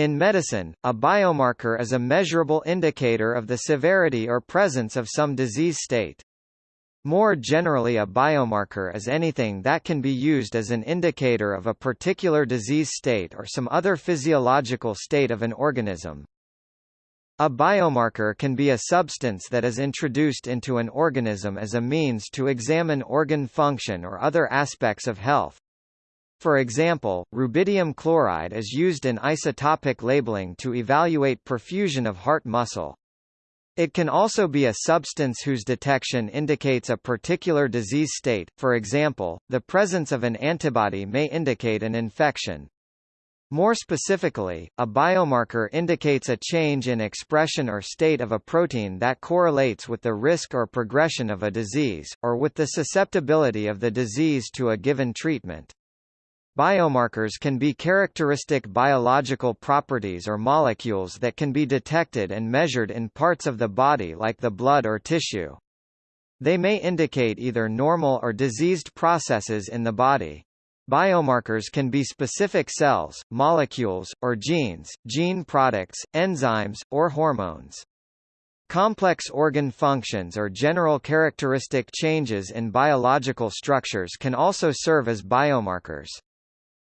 In medicine, a biomarker is a measurable indicator of the severity or presence of some disease state. More generally a biomarker is anything that can be used as an indicator of a particular disease state or some other physiological state of an organism. A biomarker can be a substance that is introduced into an organism as a means to examine organ function or other aspects of health. For example, rubidium chloride is used in isotopic labeling to evaluate perfusion of heart muscle. It can also be a substance whose detection indicates a particular disease state, for example, the presence of an antibody may indicate an infection. More specifically, a biomarker indicates a change in expression or state of a protein that correlates with the risk or progression of a disease, or with the susceptibility of the disease to a given treatment. Biomarkers can be characteristic biological properties or molecules that can be detected and measured in parts of the body like the blood or tissue. They may indicate either normal or diseased processes in the body. Biomarkers can be specific cells, molecules, or genes, gene products, enzymes, or hormones. Complex organ functions or general characteristic changes in biological structures can also serve as biomarkers.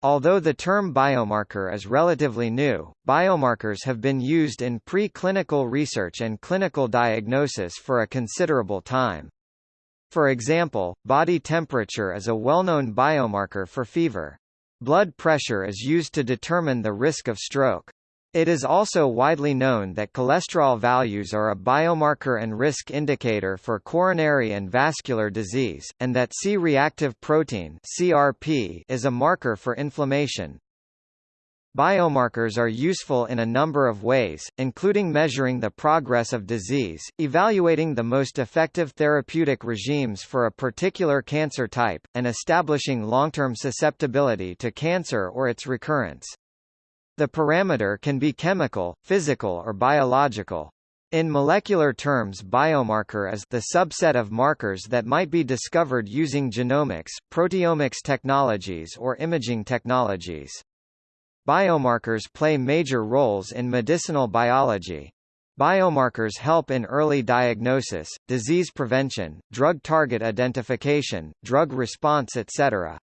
Although the term biomarker is relatively new, biomarkers have been used in pre-clinical research and clinical diagnosis for a considerable time. For example, body temperature is a well-known biomarker for fever. Blood pressure is used to determine the risk of stroke. It is also widely known that cholesterol values are a biomarker and risk indicator for coronary and vascular disease, and that C-reactive protein (CRP) is a marker for inflammation. Biomarkers are useful in a number of ways, including measuring the progress of disease, evaluating the most effective therapeutic regimes for a particular cancer type, and establishing long-term susceptibility to cancer or its recurrence. The parameter can be chemical, physical or biological. In molecular terms biomarker is the subset of markers that might be discovered using genomics, proteomics technologies or imaging technologies. Biomarkers play major roles in medicinal biology. Biomarkers help in early diagnosis, disease prevention, drug target identification, drug response etc.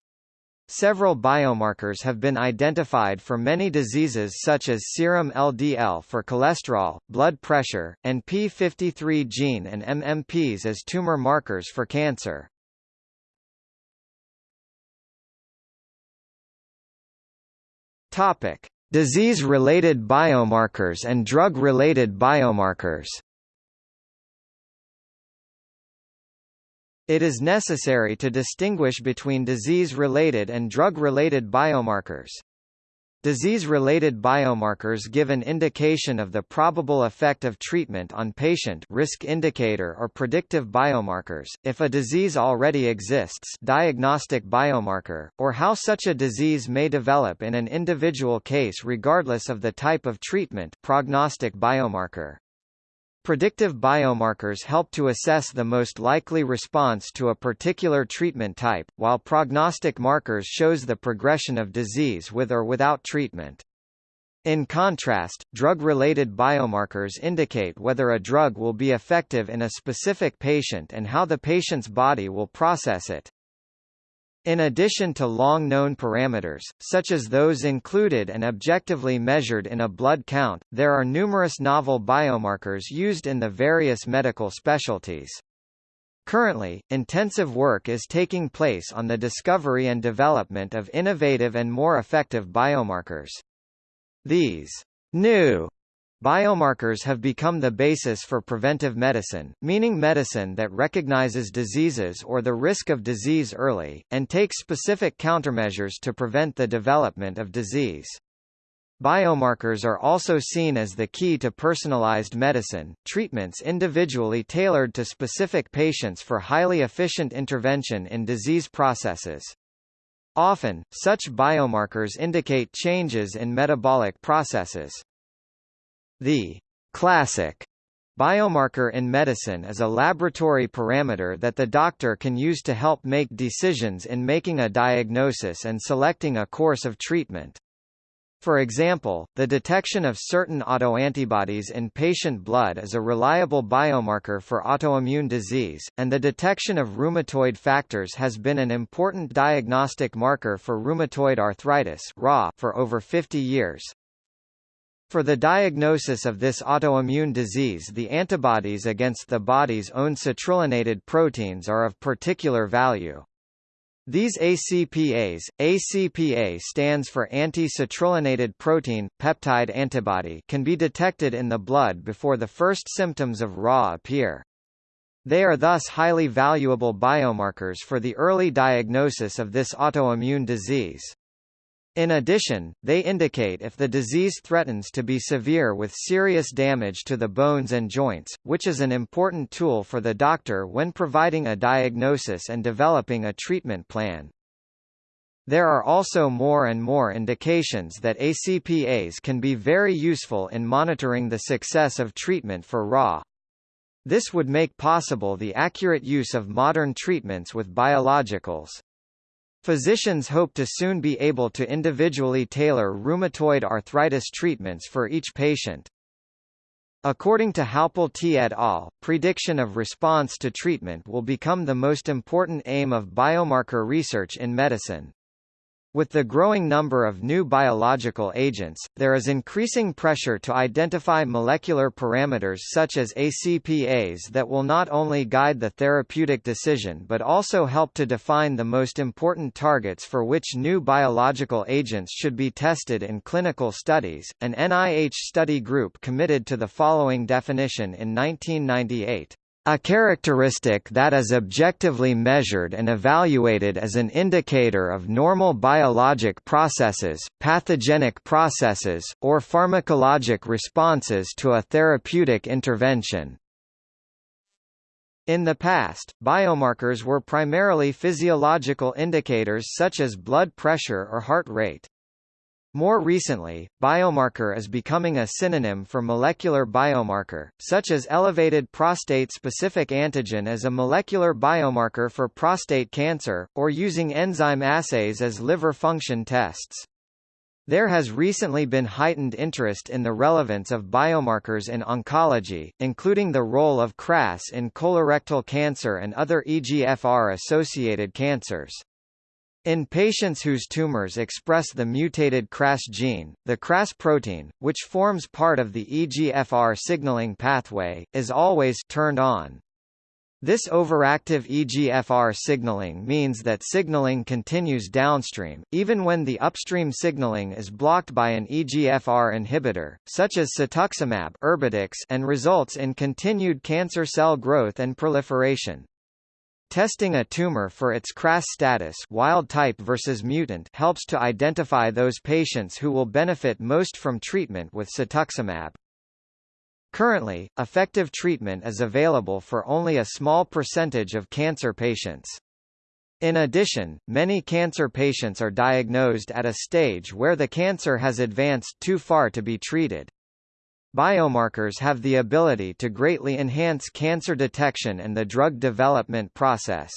Several biomarkers have been identified for many diseases such as serum LDL for cholesterol, blood pressure, and P53 gene and MMPs as tumor markers for cancer. Topic: Disease-related biomarkers and drug-related biomarkers. It is necessary to distinguish between disease-related and drug-related biomarkers. Disease-related biomarkers give an indication of the probable effect of treatment on patient risk indicator or predictive biomarkers, if a disease already exists diagnostic biomarker, or how such a disease may develop in an individual case regardless of the type of treatment prognostic biomarker. Predictive biomarkers help to assess the most likely response to a particular treatment type, while prognostic markers shows the progression of disease with or without treatment. In contrast, drug-related biomarkers indicate whether a drug will be effective in a specific patient and how the patient's body will process it. In addition to long-known parameters, such as those included and objectively measured in a blood count, there are numerous novel biomarkers used in the various medical specialties. Currently, intensive work is taking place on the discovery and development of innovative and more effective biomarkers. These new Biomarkers have become the basis for preventive medicine, meaning medicine that recognizes diseases or the risk of disease early, and takes specific countermeasures to prevent the development of disease. Biomarkers are also seen as the key to personalized medicine, treatments individually tailored to specific patients for highly efficient intervention in disease processes. Often, such biomarkers indicate changes in metabolic processes. The classic biomarker in medicine is a laboratory parameter that the doctor can use to help make decisions in making a diagnosis and selecting a course of treatment. For example, the detection of certain autoantibodies in patient blood is a reliable biomarker for autoimmune disease, and the detection of rheumatoid factors has been an important diagnostic marker for rheumatoid arthritis for over 50 years. For the diagnosis of this autoimmune disease the antibodies against the body's own citrullinated proteins are of particular value. These ACPAs, ACPA stands for anti-citrullinated protein, peptide antibody can be detected in the blood before the first symptoms of RA appear. They are thus highly valuable biomarkers for the early diagnosis of this autoimmune disease. In addition, they indicate if the disease threatens to be severe with serious damage to the bones and joints, which is an important tool for the doctor when providing a diagnosis and developing a treatment plan. There are also more and more indications that ACPAs can be very useful in monitoring the success of treatment for RA. This would make possible the accurate use of modern treatments with biologicals. Physicians hope to soon be able to individually tailor rheumatoid arthritis treatments for each patient. According to Halpel T. et al., prediction of response to treatment will become the most important aim of biomarker research in medicine. With the growing number of new biological agents, there is increasing pressure to identify molecular parameters such as ACPAs that will not only guide the therapeutic decision but also help to define the most important targets for which new biological agents should be tested in clinical studies. An NIH study group committed to the following definition in 1998. A characteristic that is objectively measured and evaluated as an indicator of normal biologic processes, pathogenic processes, or pharmacologic responses to a therapeutic intervention. In the past, biomarkers were primarily physiological indicators such as blood pressure or heart rate. More recently, biomarker is becoming a synonym for molecular biomarker, such as elevated prostate-specific antigen as a molecular biomarker for prostate cancer, or using enzyme assays as liver function tests. There has recently been heightened interest in the relevance of biomarkers in oncology, including the role of KRAS in colorectal cancer and other EGFR-associated cancers. In patients whose tumors express the mutated KRAS gene, the KRAS protein, which forms part of the EGFR signaling pathway, is always turned on. This overactive EGFR signaling means that signaling continues downstream, even when the upstream signaling is blocked by an EGFR inhibitor, such as cetuximab and results in continued cancer cell growth and proliferation. Testing a tumor for its KRAS status wild type versus mutant helps to identify those patients who will benefit most from treatment with cetuximab. Currently, effective treatment is available for only a small percentage of cancer patients. In addition, many cancer patients are diagnosed at a stage where the cancer has advanced too far to be treated. Biomarkers have the ability to greatly enhance cancer detection and the drug development process.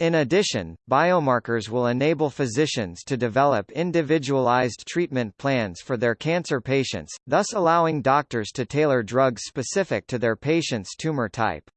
In addition, biomarkers will enable physicians to develop individualized treatment plans for their cancer patients, thus allowing doctors to tailor drugs specific to their patient's tumor type.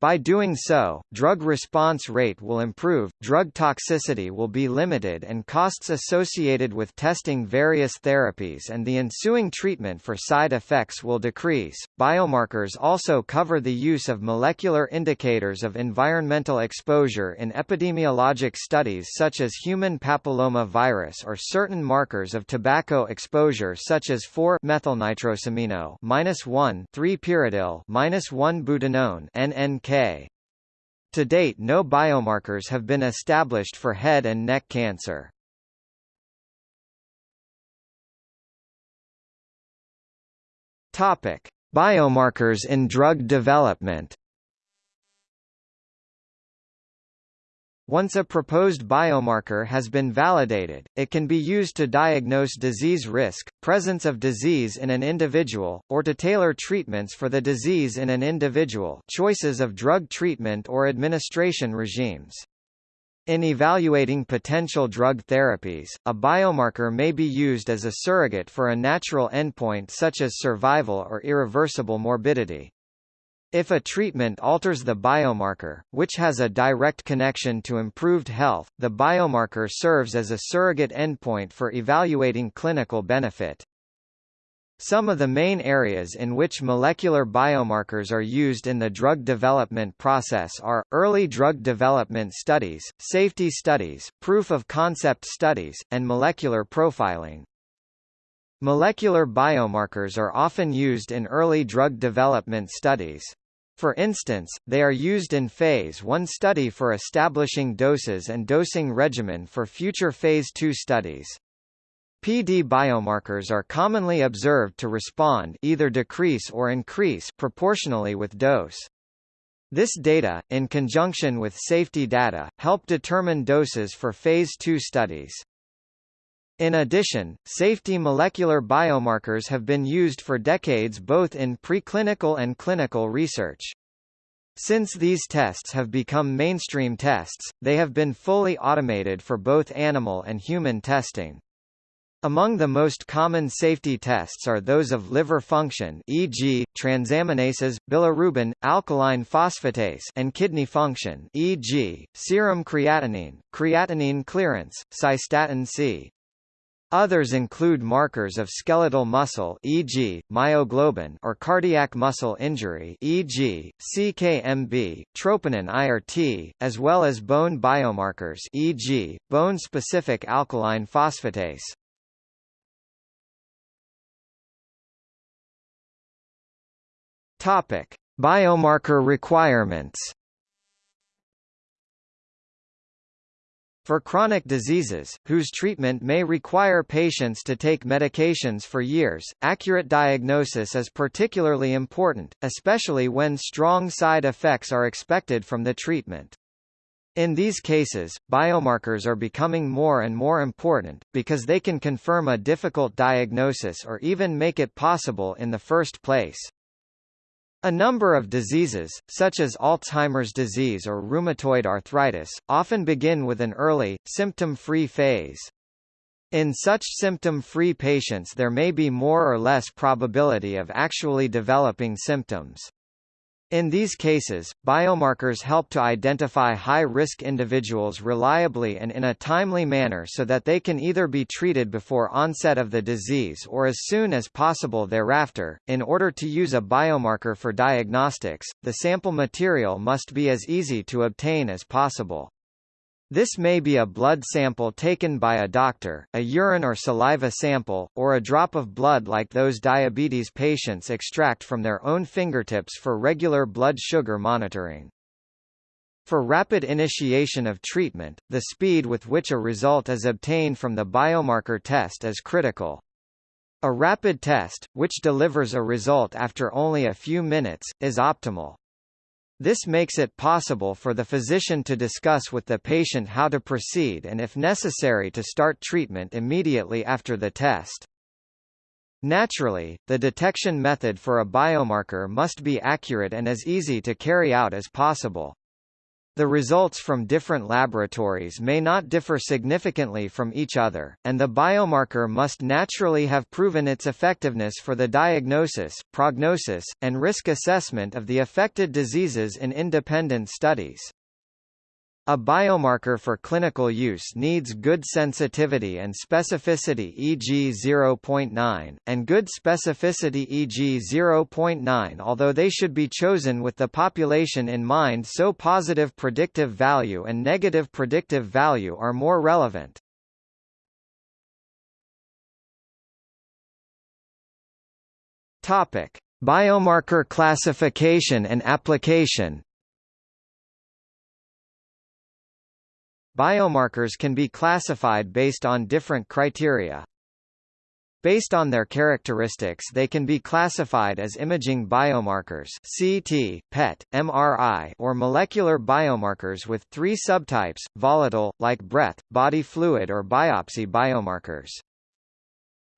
By doing so, drug response rate will improve, drug toxicity will be limited and costs associated with testing various therapies and the ensuing treatment for side effects will decrease. Biomarkers also cover the use of molecular indicators of environmental exposure in epidemiologic studies such as human papilloma virus or certain markers of tobacco exposure such as 4-methylnitrosamino 1,3-pyridyl 1-butanone NNK To date no biomarkers have been established for head and neck cancer. Topic: Biomarkers in drug development. Once a proposed biomarker has been validated, it can be used to diagnose disease risk, presence of disease in an individual, or to tailor treatments for the disease in an individual choices of drug treatment or administration regimes. In evaluating potential drug therapies, a biomarker may be used as a surrogate for a natural endpoint such as survival or irreversible morbidity. If a treatment alters the biomarker, which has a direct connection to improved health, the biomarker serves as a surrogate endpoint for evaluating clinical benefit. Some of the main areas in which molecular biomarkers are used in the drug development process are, early drug development studies, safety studies, proof-of-concept studies, and molecular profiling. Molecular biomarkers are often used in early drug development studies. For instance, they are used in Phase 1 study for establishing doses and dosing regimen for future Phase 2 studies. PD biomarkers are commonly observed to respond either decrease or increase proportionally with dose. This data, in conjunction with safety data, help determine doses for Phase 2 studies. In addition, safety molecular biomarkers have been used for decades both in preclinical and clinical research. Since these tests have become mainstream tests, they have been fully automated for both animal and human testing. Among the most common safety tests are those of liver function e.g., transaminases, bilirubin, alkaline phosphatase and kidney function e.g., serum creatinine, creatinine clearance, cystatin C. Others include markers of skeletal muscle e.g., myoglobin or cardiac muscle injury e.g., CKMB, troponin IRT, as well as bone biomarkers e.g., bone-specific alkaline phosphatase. Topic: Biomarker requirements. For chronic diseases, whose treatment may require patients to take medications for years, accurate diagnosis is particularly important, especially when strong side effects are expected from the treatment. In these cases, biomarkers are becoming more and more important, because they can confirm a difficult diagnosis or even make it possible in the first place. A number of diseases, such as Alzheimer's disease or rheumatoid arthritis, often begin with an early, symptom-free phase. In such symptom-free patients there may be more or less probability of actually developing symptoms. In these cases, biomarkers help to identify high-risk individuals reliably and in a timely manner so that they can either be treated before onset of the disease or as soon as possible thereafter. In order to use a biomarker for diagnostics, the sample material must be as easy to obtain as possible. This may be a blood sample taken by a doctor, a urine or saliva sample, or a drop of blood like those diabetes patients extract from their own fingertips for regular blood sugar monitoring. For rapid initiation of treatment, the speed with which a result is obtained from the biomarker test is critical. A rapid test, which delivers a result after only a few minutes, is optimal. This makes it possible for the physician to discuss with the patient how to proceed and if necessary to start treatment immediately after the test. Naturally, the detection method for a biomarker must be accurate and as easy to carry out as possible. The results from different laboratories may not differ significantly from each other, and the biomarker must naturally have proven its effectiveness for the diagnosis, prognosis, and risk assessment of the affected diseases in independent studies. A biomarker for clinical use needs good sensitivity and specificity e.g. 0.9, and good specificity e.g. 0.9 although they should be chosen with the population in mind so positive predictive value and negative predictive value are more relevant. Topic: Biomarker classification and application Biomarkers can be classified based on different criteria. Based on their characteristics they can be classified as imaging biomarkers CT, PET, MRI or molecular biomarkers with three subtypes, volatile, like breath, body fluid or biopsy biomarkers.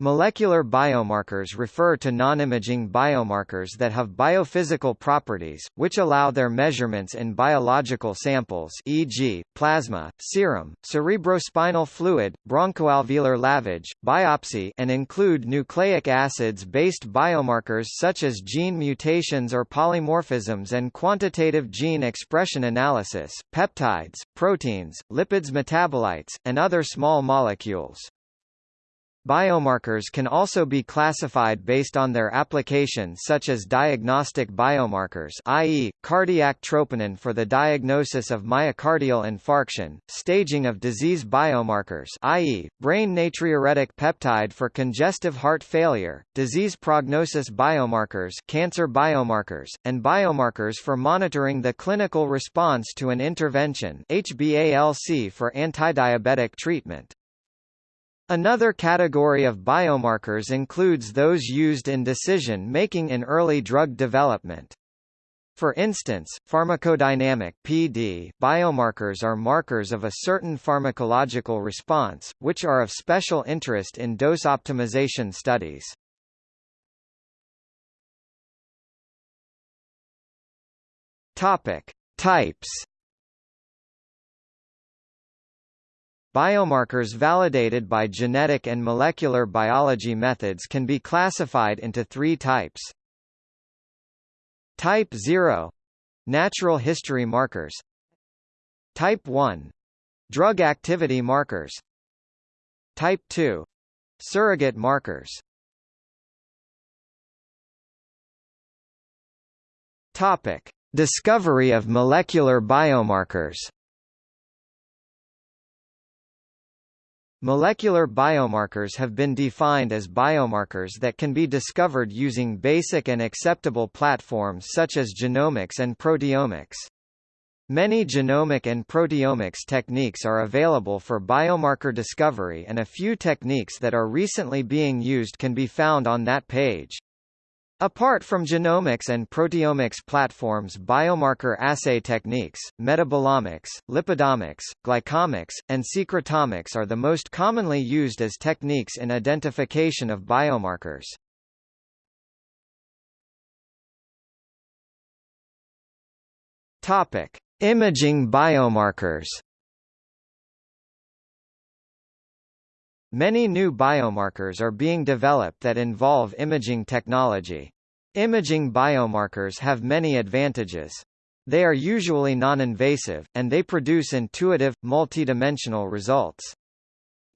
Molecular biomarkers refer to non-imaging biomarkers that have biophysical properties, which allow their measurements in biological samples e.g., plasma, serum, cerebrospinal fluid, bronchoalveolar lavage, biopsy and include nucleic acids-based biomarkers such as gene mutations or polymorphisms and quantitative gene expression analysis, peptides, proteins, lipids metabolites, and other small molecules. Biomarkers can also be classified based on their application such as diagnostic biomarkers i.e., cardiac troponin for the diagnosis of myocardial infarction, staging of disease biomarkers i.e., brain natriuretic peptide for congestive heart failure, disease prognosis biomarkers cancer biomarkers, and biomarkers for monitoring the clinical response to an intervention HbA1c for antidiabetic treatment. Another category of biomarkers includes those used in decision-making in early drug development. For instance, pharmacodynamic PD biomarkers are markers of a certain pharmacological response, which are of special interest in dose optimization studies. Topic: Types Biomarkers validated by genetic and molecular biology methods can be classified into three types. Type 0 — natural history markers Type 1 — drug activity markers Type 2 — surrogate markers Topic. Discovery of molecular biomarkers Molecular biomarkers have been defined as biomarkers that can be discovered using basic and acceptable platforms such as genomics and proteomics. Many genomic and proteomics techniques are available for biomarker discovery and a few techniques that are recently being used can be found on that page. Apart from genomics and proteomics platforms biomarker assay techniques, metabolomics, lipidomics, glycomics, and secretomics are the most commonly used as techniques in identification of biomarkers. Topic: Imaging biomarkers Many new biomarkers are being developed that involve imaging technology. Imaging biomarkers have many advantages. They are usually non-invasive, and they produce intuitive, multidimensional results.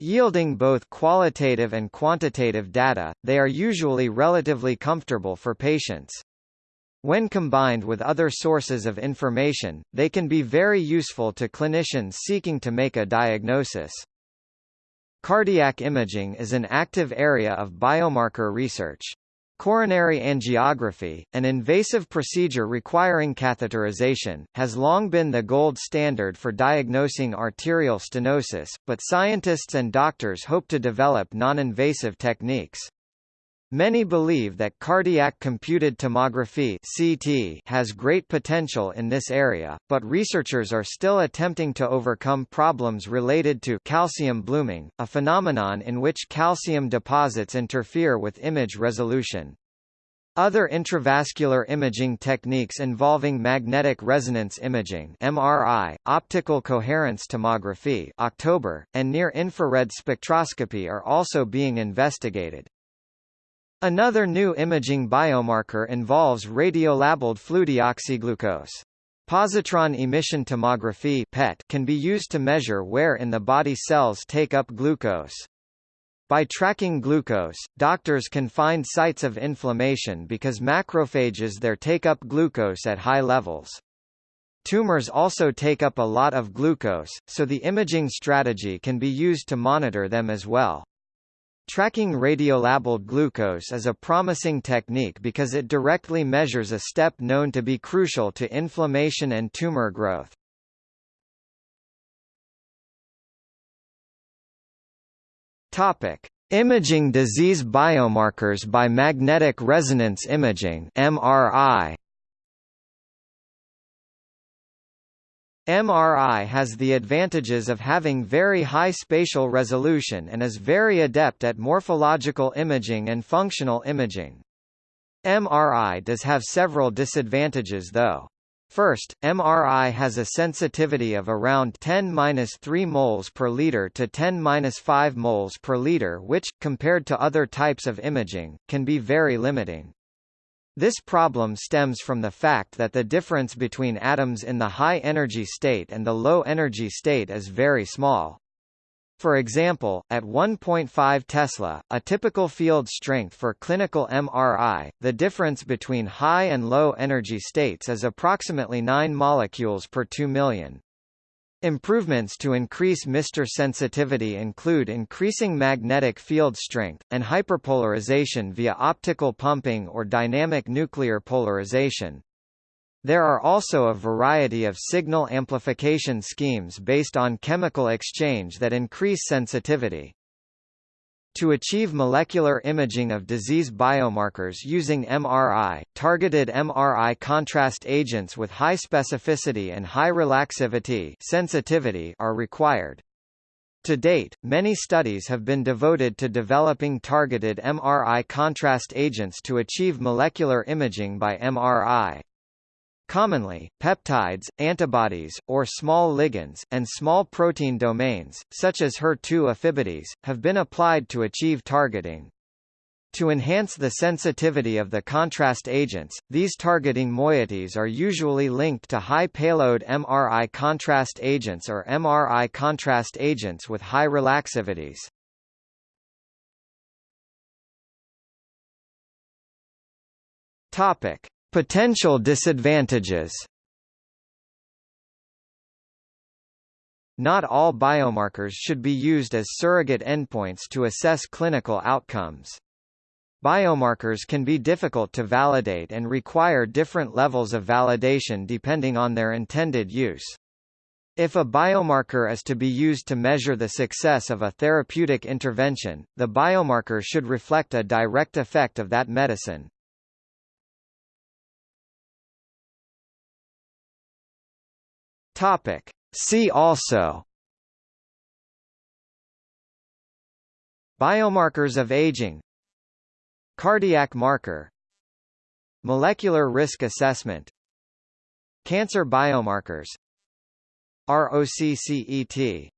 Yielding both qualitative and quantitative data, they are usually relatively comfortable for patients. When combined with other sources of information, they can be very useful to clinicians seeking to make a diagnosis. Cardiac imaging is an active area of biomarker research. Coronary angiography, an invasive procedure requiring catheterization, has long been the gold standard for diagnosing arterial stenosis, but scientists and doctors hope to develop non-invasive techniques. Many believe that cardiac computed tomography (CT) has great potential in this area, but researchers are still attempting to overcome problems related to calcium blooming, a phenomenon in which calcium deposits interfere with image resolution. Other intravascular imaging techniques involving magnetic resonance imaging (MRI), optical coherence tomography (October), and near-infrared spectroscopy are also being investigated. Another new imaging biomarker involves radiolabeled fludeoxyglucose. Positron emission tomography (PET) can be used to measure where in the body cells take up glucose. By tracking glucose, doctors can find sites of inflammation because macrophages there take up glucose at high levels. Tumors also take up a lot of glucose, so the imaging strategy can be used to monitor them as well. Tracking radiolabeled glucose is a promising technique because it directly measures a step known to be crucial to inflammation and tumor growth. Topic: Imaging disease biomarkers by magnetic resonance imaging (MRI). MRI has the advantages of having very high spatial resolution and is very adept at morphological imaging and functional imaging. MRI does have several disadvantages though. First, MRI has a sensitivity of around 10-3 moles per liter to 10-5 moles per liter which, compared to other types of imaging, can be very limiting. This problem stems from the fact that the difference between atoms in the high-energy state and the low-energy state is very small. For example, at 1.5 Tesla, a typical field strength for clinical MRI, the difference between high and low energy states is approximately 9 molecules per 2 million. Improvements to increase MR sensitivity include increasing magnetic field strength, and hyperpolarization via optical pumping or dynamic nuclear polarization. There are also a variety of signal amplification schemes based on chemical exchange that increase sensitivity. To achieve molecular imaging of disease biomarkers using MRI, targeted MRI contrast agents with high specificity and high relaxivity sensitivity are required. To date, many studies have been devoted to developing targeted MRI contrast agents to achieve molecular imaging by MRI. Commonly, peptides, antibodies, or small ligands, and small protein domains, such as HER2 affibodies, have been applied to achieve targeting. To enhance the sensitivity of the contrast agents, these targeting moieties are usually linked to high-payload MRI contrast agents or MRI contrast agents with high relaxivities. Topic: Potential disadvantages Not all biomarkers should be used as surrogate endpoints to assess clinical outcomes. Biomarkers can be difficult to validate and require different levels of validation depending on their intended use. If a biomarker is to be used to measure the success of a therapeutic intervention, the biomarker should reflect a direct effect of that medicine. Topic. See also. Biomarkers of aging. Cardiac marker. Molecular risk assessment. Cancer biomarkers. ROCCET